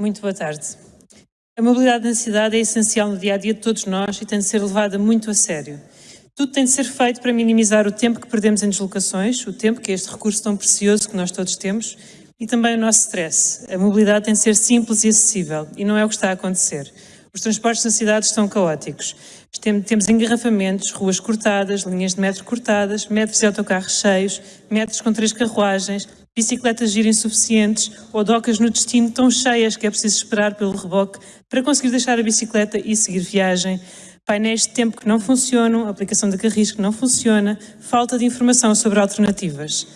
Muito boa tarde. A mobilidade na cidade é essencial no dia a dia de todos nós e tem de ser levada muito a sério. Tudo tem de ser feito para minimizar o tempo que perdemos em deslocações, o tempo que é este recurso tão precioso que nós todos temos, e também o nosso stress. A mobilidade tem de ser simples e acessível, e não é o que está a acontecer. Os transportes na cidade estão caóticos. Temos engarrafamentos, ruas cortadas, linhas de metro cortadas, metros de autocarros cheios, metros com três carruagens, bicicletas gira insuficientes ou docas no destino tão cheias que é preciso esperar pelo reboque para conseguir deixar a bicicleta e seguir viagem, painéis de tempo que não funcionam, aplicação de carris que não funciona, falta de informação sobre alternativas.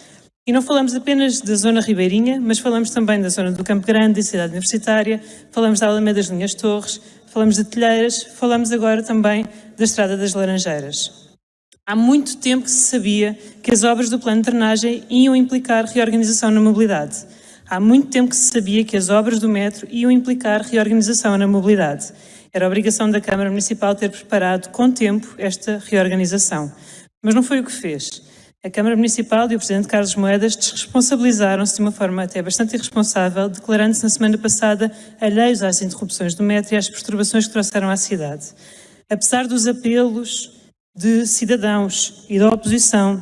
E não falamos apenas da zona ribeirinha, mas falamos também da zona do Campo Grande, da cidade universitária, falamos da Alameda das Linhas Torres, falamos de Telheiras, falamos agora também da Estrada das Laranjeiras. Há muito tempo que se sabia que as obras do plano de drenagem iam implicar reorganização na mobilidade. Há muito tempo que se sabia que as obras do metro iam implicar reorganização na mobilidade. Era obrigação da Câmara Municipal ter preparado com tempo esta reorganização. Mas não foi o que fez. A Câmara Municipal e o Presidente Carlos Moedas desresponsabilizaram-se de uma forma até bastante irresponsável, declarando-se na semana passada alheios às interrupções do metro e às perturbações que trouxeram à cidade. Apesar dos apelos de cidadãos e da oposição,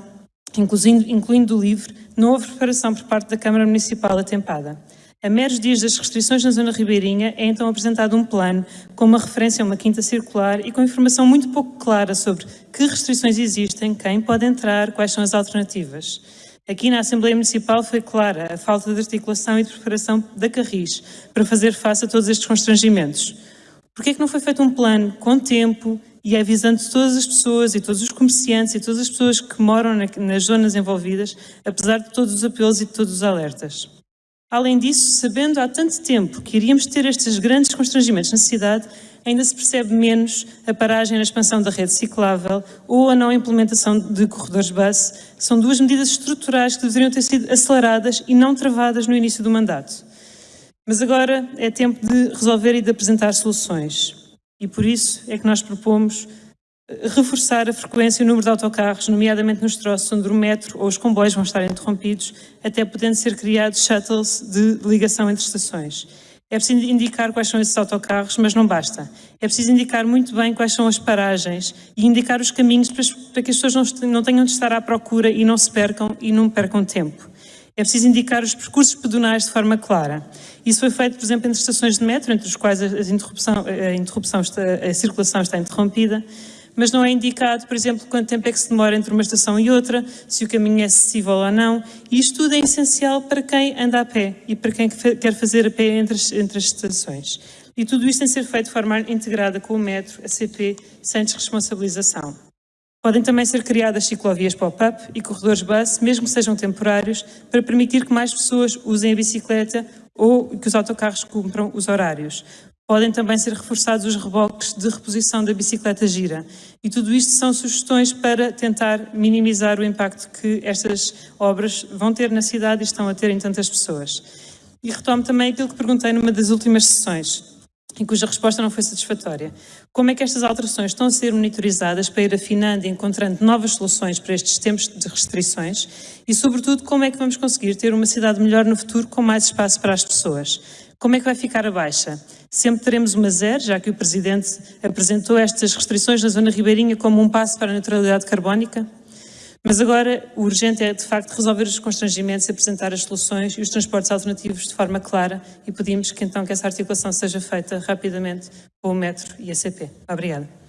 incluindo, incluindo do LIVRE, não houve preparação por parte da Câmara Municipal atempada. A meros dias das restrições na zona ribeirinha é então apresentado um plano com uma referência a uma quinta circular e com informação muito pouco clara sobre que restrições existem, quem pode entrar, quais são as alternativas. Aqui na Assembleia Municipal foi clara a falta de articulação e de preparação da Carris para fazer face a todos estes constrangimentos. Por que é que não foi feito um plano com tempo e avisando todas as pessoas e todos os comerciantes e todas as pessoas que moram nas zonas envolvidas, apesar de todos os apelos e de todos os alertas. Além disso, sabendo há tanto tempo que iríamos ter estes grandes constrangimentos na cidade, ainda se percebe menos a paragem na expansão da rede ciclável ou a não implementação de corredores bus, são duas medidas estruturais que deveriam ter sido aceleradas e não travadas no início do mandato. Mas agora é tempo de resolver e de apresentar soluções. E por isso é que nós propomos reforçar a frequência e o número de autocarros, nomeadamente nos troços onde o metro ou os comboios vão estar interrompidos, até podendo ser criados shuttles de ligação entre estações. É preciso indicar quais são esses autocarros, mas não basta. É preciso indicar muito bem quais são as paragens e indicar os caminhos para, que as pessoas não tenham de estar à procura e não se percam e não percam tempo. É preciso indicar os percursos pedonais de forma clara. Isso foi feito, por exemplo, entre estações de metro, entre as quais a, interrupção, a, interrupção está, a circulação está interrompida, mas não é indicado, por exemplo, quanto tempo é que se demora entre uma estação e outra, se o caminho é acessível ou não, e isto tudo é essencial para quem anda a pé e para quem quer fazer a pé entre as, entre as estações. E tudo isto tem de ser feito de forma integrada com o metro, a CP, sem desresponsabilização. Podem também ser criadas ciclovias pop-up e corredores bus, mesmo que sejam temporários, para permitir que mais pessoas usem a bicicleta ou que os autocarros cumpram os horários. Podem também ser reforçados os reboques de reposição da bicicleta gira. E tudo isto são sugestões para tentar minimizar o impacto que estas obras vão ter na cidade e estão a ter em tantas pessoas. E retomo também aquilo que perguntei numa das últimas sessões e cuja resposta não foi satisfatória. Como é que estas alterações estão a ser monitorizadas para ir afinando e encontrando novas soluções para estes tempos de restrições e, sobretudo, como é que vamos conseguir ter uma cidade melhor no futuro com mais espaço para as pessoas? Como é que vai ficar a baixa? Sempre teremos uma zero, já que o Presidente apresentou estas restrições na zona ribeirinha como um passo para a neutralidade carbónica? Mas agora o urgente é, de facto, resolver os constrangimentos, apresentar as soluções e os transportes alternativos de forma clara e pedimos que então que essa articulação seja feita rapidamente com o metro e a CP. Obrigada.